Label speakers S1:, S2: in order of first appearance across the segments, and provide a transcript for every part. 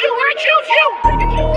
S1: you, I choose you.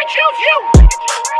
S1: I choose you.